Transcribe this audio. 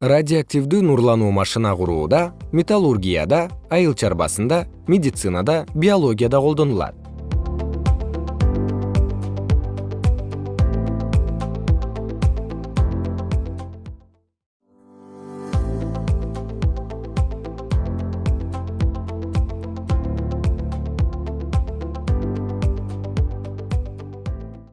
радиоактивдүү нурлануу машина курууда металлургияда айыл чарбасында медицинада биологияда колдонулат.